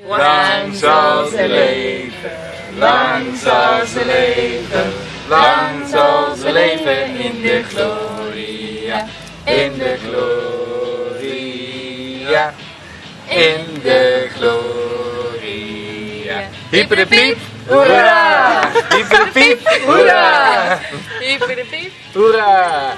Lang zal ze leven, lang zal ze leven, lang zal ze leven in de gloria, in de gloria, in de gloria. Hip de piep, hoera! Hip de piep, hoera! Hyper de piep. Hoera!